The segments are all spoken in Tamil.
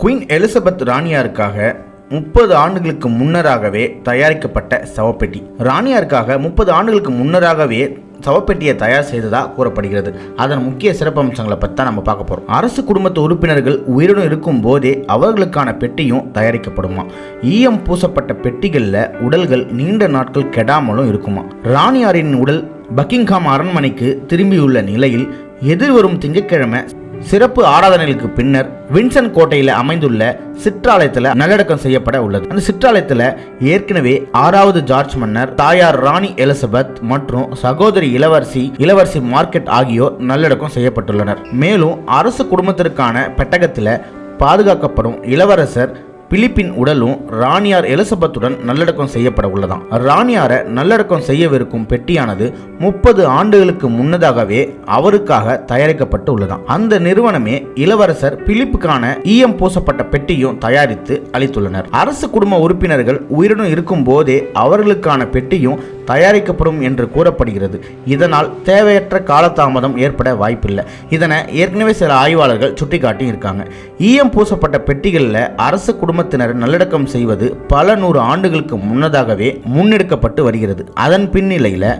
குயின் எலிசபெத் ராணியாருக்காக முப்பது ஆண்டுகளுக்கு முன்னராகவே தயாரிக்கப்பட்ட சவப்பெட்டி. ராணியாருக்காக முப்பது ஆண்டுகளுக்கு முன்னராகவே சவப்பெட்டியை தயார் செய்ததா கூறப்படுகிறது. அதன் முக்கிய சிறப்பம்சங்களை பற்றி தான் நம்ம பார்க்க போகிறோம் அரசு குடும்பத்து உறுப்பினர்கள் உயிருடன் இருக்கும் போதே அவர்களுக்கான பெட்டியும் தயாரிக்கப்படுமா? ஈயம் பூசப்பட்ட பெட்டிகளில் உடல்கள் நீண்ட நாட்கள் கெடாமலும் இருக்குமா? ராணியாரின் உடல் பக்கிங்ஹாம் அரண்மனைக்கு திரும்பியுள்ள நிலையில் எதிர்வரும் திங்கட்கிழமை சிறப்பு ஆராதனைகளுக்கு பின்னர் வின்சன் கோட்டையில் அமைந்துள்ள சிற்றாலயத்தில் நல்லடக்கம் செய்யப்பட உள்ளது. அந்த சிற்றாலயத்தில் ஏற்கனவே ஆறாவது ஜார்ஜ் மன்னர் தாயார் ராணி எலிசபெத் மற்றும் சகோதரி இளவரசி இளவரசி மார்க்கெட் ஆகியோர் நல்லடக்கம் செய்யப்பட்டுள்ளனர். மேலும் அரசு குடும்பத்திற்கான பெட்டகத்தில் பாதுகாக்கப்படும் இளவரசர் பிலிப்பின் உடலும் ராணியார் எலிசபெத்துடன் நல்லடக்கம் செய்யப்பட உள்ளதாம். ராணியாரை நல்லடக்கம் செய்யவிருக்கும் பெட்டியானது முப்பது ஆண்டுகளுக்கு முன்னதாகவே அவருக்காக தயாரிக்கப்பட்டு உள்ளதாம். அந்த நிறுவனமே இளவரசர் பிலிப்புக்கான ஈயம் பூசப்பட்ட பெட்டியும் தயாரித்து அளித்துள்ளனர். அரசு குடும்ப உறுப்பினர்கள் உயிருடன் இருக்கும் போதே அவர்களுக்கான பெட்டியும் தயாரிக்கப்படும் என்று கூறப்படுகிறது. இதனால் தேவையற்ற காலதாமதம் ஏற்பட வாய்ப்பில்லை. இதனை ஏற்கனவே சில ஆய்வாளர்கள் சுட்டிக்காட்டி இருக்காங்க ஈயம் பூசப்பட்ட பெட்டிகளில் அரசு குடும்பத்தினர் நல்லடக்கம் செய்வது பல நூறு ஆண்டுகளுக்கு முன்னதாகவே முன்னெடுக்கப்பட்டு வருகிறது. அதன் பின்னிலையில்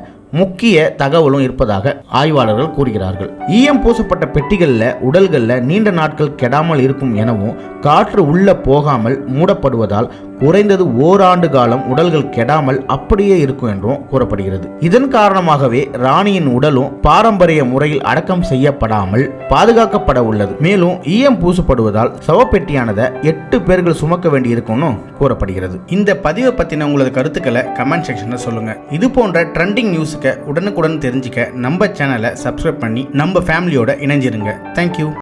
முக்கிய தகவலும் இருப்பதாக ஆய்வாளர்கள் கூறுகிறார்கள். ஈயம் பூசப்பட்ட பெட்டிகளில் உடல்களில் நீண்ட நாட்கள் கெடாமல் இருக்கும் எனவும் காற்று உள்ள போகாமல் மூடப்படுவதால் குறைந்தது ஓராண்டு காலம் உடல்கள் கெடாமல் அப்படியே இருக்கும் என்றும் கூறப்படுகிறது. இதன் காரணமாகவே ராணியின் உடலும் பாரம்பரிய முறையில் அடக்கம் செய்யப்படாமல் பாதுகாக்கப்பட உள்ளது. மேலும் ஈயம் பூசப்படுவதால் சவப்பெட்டியானதை எட்டு பேர்கள் சுமக்க வேண்டியிருக்கும்னு கூறப்படுகிறது. இந்த பதிவை பற்றின உங்களது கருத்துக்களை கமெண்ட் செக்ஷனில் சொல்லுங்கள் இது போன்ற ட்ரெண்டிங் நியூஸுக்கு உடனுக்குடன் தெரிஞ்சுக்க நம்ம சேனலை சப்ஸ்கிரைப் பண்ணி நம்ம ஃபேமிலியோட இணைஞ்சிருங்க. தேங்க்யூ